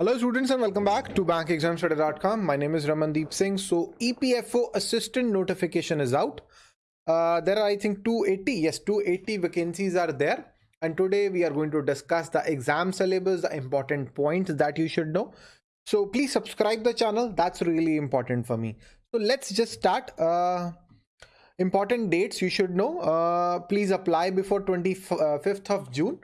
Hello students and welcome back to bankexamstoday.com. My name is Ramandeep Singh. So EPFO assistant notification is out. Uh, there are I think 280, yes 280 vacancies are there. And today we are going to discuss the exam syllabus, the important points that you should know. So please subscribe the channel. That's really important for me. So let's just start. Uh, important dates you should know. Uh, please apply before 25th of June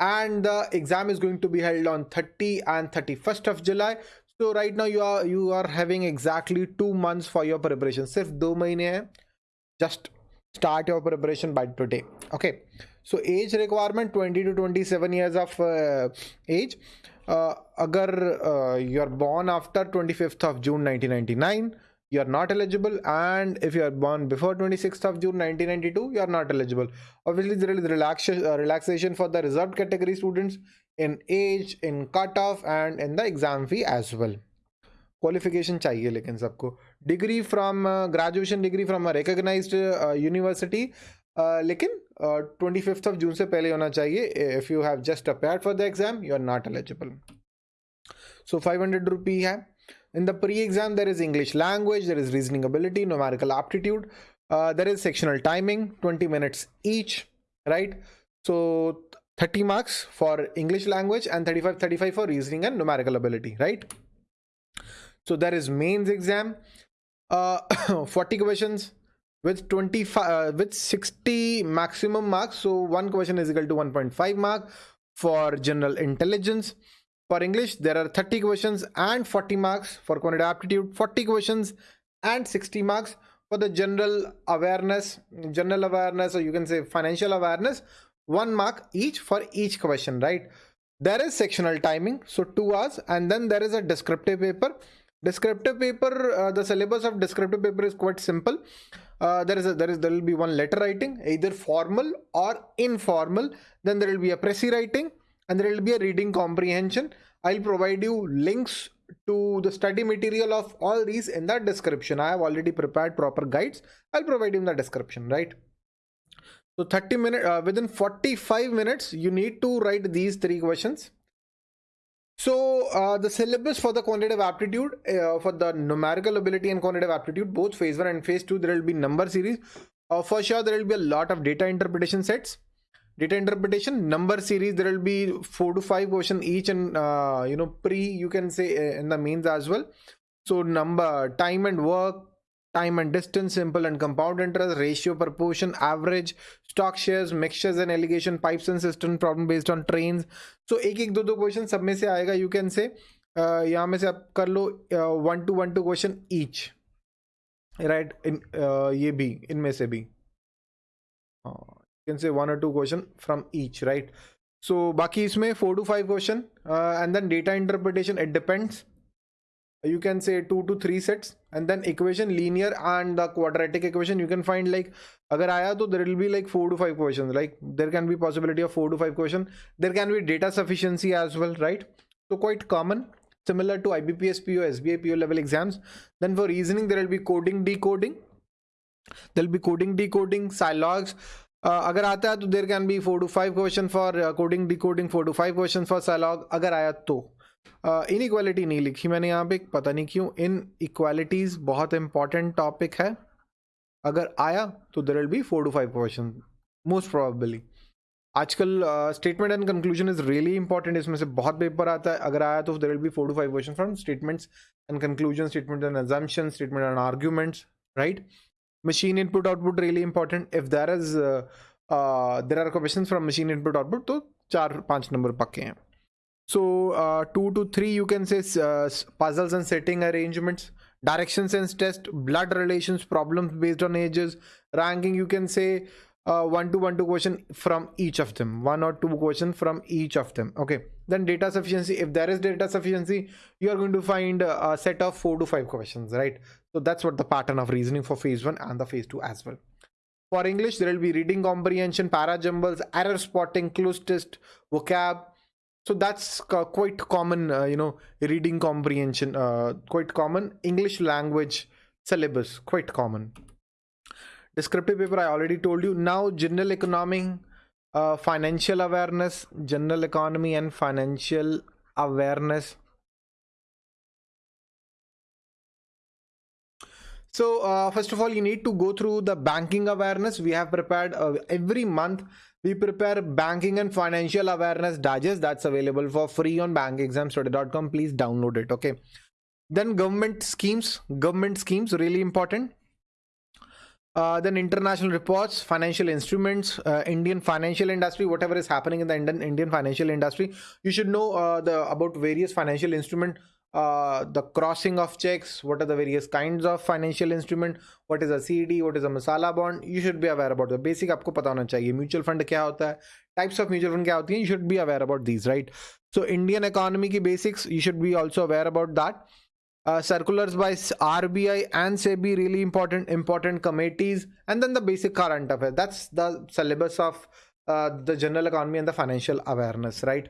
and the exam is going to be held on 30 and 31st of July. So right now you are you are having exactly two months for your preparation. सिर्फ दो महीने हैं. Just start your preparation by today. Okay. So age requirement 20 to 27 years of uh, age. Uh, agar uh, you are born after 25th of June 1999 you are not eligible and if you are born before 26th of june 1992 you are not eligible obviously there is relaxation uh, relaxation for the reserved category students in age in cutoff and in the exam fee as well qualification चाहिए लेकिन सबको degree from graduation degree from recognised university लेकिन twenty fifth of June से पहले होना चाहिए if you have just appear for the exam you are not eligible so five hundred rupee है in the pre-exam, there is English language, there is reasoning ability, numerical aptitude, uh, there is sectional timing, 20 minutes each, right? So 30 marks for English language and 35, 35 for reasoning and numerical ability, right? So there is mains exam, uh, 40 questions with 25 uh, with 60 maximum marks. So one question is equal to 1.5 mark for general intelligence for English, there are 30 questions and 40 marks. For quantitative aptitude, 40 questions and 60 marks. For the general awareness, general awareness, or you can say financial awareness, one mark each for each question, right? There is sectional timing, so two hours, and then there is a descriptive paper. Descriptive paper, uh, the syllabus of descriptive paper is quite simple. Uh, there is a, there is there will be one letter writing, either formal or informal. Then there will be a précis writing and there will be a reading comprehension. I'll provide you links to the study material of all these in the description. I have already prepared proper guides. I'll provide you in the description, right? So 30 minutes, uh, within 45 minutes, you need to write these three questions. So uh, the syllabus for the quantitative aptitude, uh, for the numerical ability and quantitative aptitude, both phase one and phase two, there will be number series. Uh, for sure, there will be a lot of data interpretation sets data interpretation number series there will be four to five question each and uh, you know pre you can say uh, in the mains as well so number time and work time and distance simple and compound interest ratio proportion average stock shares mixtures and allegation pipes and system problem based on trains so एक एक दो दो question सब में से आएगा you can say यहाँ में से आप कर लो one two one two question each right इन ये भी इनमें से भी can say one or two question from each right? So baki isme 4 to 5 question uh, and then data interpretation it depends. You can say two to three sets and then equation linear and the quadratic equation. You can find like agar aaya to there will be like four to five questions like there can be possibility of four to five question. There can be data sufficiency as well right? So quite common similar to IBPS PO SBI PO level exams. Then for reasoning there will be coding decoding. There will be coding decoding silogs अगर आता है तो there can be four to five question for coding decoding four to five question for syllogism अगर आया तो। इन equality नहीं लिखी मैंने यहाँ पे, पता नहीं क्यों। इन इक्वालिटीज बहुत इंपॉर्टेंट टॉपिक है। अगर आया तो there will be four to five question most probably आजकल statement and conclusion is really important इसमें से बहुत पेपर आता है। अगर आया तो there will be four to five question from statements and conclusion statement and assumption statement and arguments right machine input output really important. If there is uh, uh, there are questions from machine input output to 4 5 number pakke so uh, 2 to 3 you can say uh, puzzles and seating arrangements direction sense test blood relations problems based on ages ranking you can say uh, one to one to question from each of them one or two question from each of them okay? Then data sufficiency if there is data sufficiency you are going to find a set of four to five questions right? So that's what the pattern of reasoning for phase one and the phase two as well. For English, there will be reading comprehension, para jumbles, error spotting, cloze test, vocab. So that's quite common, uh, you know, reading comprehension, uh, quite common. English language syllabus, quite common. Descriptive paper, I already told you. Now, general economic, uh, financial awareness, general economy and financial awareness So uh, first of all, you need to go through the banking awareness. We have prepared uh, every month. We prepare banking and financial awareness digest that's available for free on bankexamstoday.com. Please download it. Okay. Then government schemes. Government schemes really important. Uh, then international reports, financial instruments, uh, Indian financial industry, whatever is happening in the Indian, Indian financial industry, you should know uh, the about various financial instrument uh, the crossing of checks, what are the various kinds of financial instrument, what is a CD, what is a masala bond, you should be aware about the basic आपको पता होना चाहिए mutual fund क्या होता है types of mutual fund क्या होती हैं you should be aware about these right so Indian economy की basics you should be also aware about that uh, circulars by RBI and SEBI really important important committees and then the basic current affairs that's the syllabus of uh, the general economy and the financial awareness right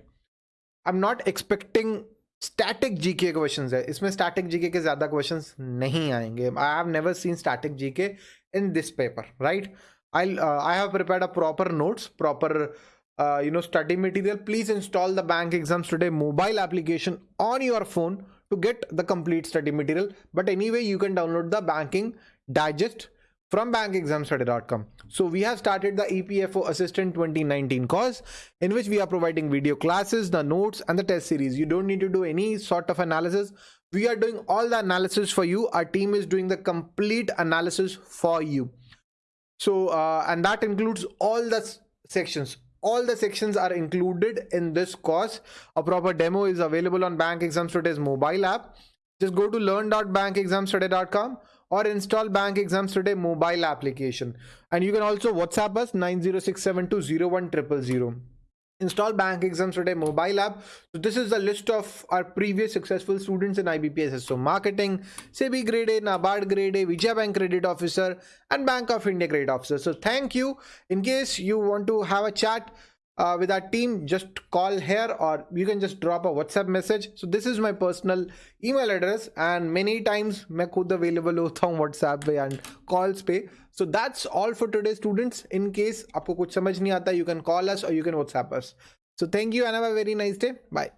I'm not expecting static GK questions है। इसमें static GK के ज़्यादा questions नहीं आएँगे। I have never seen static GK in this paper right I I have prepared a proper notes proper you know study material please install the bank exams today mobile application on your phone to get the complete study material but any you can download the banking digest from bankexamstoday.com. So we have started the EPFO Assistant 2019 course in which we are providing video classes, the notes and the test series. You don't need to do any sort of analysis. We are doing all the analysis for you. Our team is doing the complete analysis for you. So, uh, and that includes all the sections. All the sections are included in this course. A proper demo is available on Bank mobile app. Just go to learn.bankexamstoday.com or install bank exams today mobile application. And you can also whatsapp us 906720100 install bank exams today mobile app. So this is the list of our previous successful students in ibps so marketing sebi grade a nabard grade a vijaya bank credit officer and bank of india credit officer. So thank you. In case you want to have a chat uh, with our team just call here or you can just drop a whatsapp message. So this is my personal email address and many times main khud available hota hu whatsapp pe and calls pe so that's all for today students. In case aapko kuch samajh nahi aata you can call us or you can whatsapp us. So thank you and have a very nice day. Bye.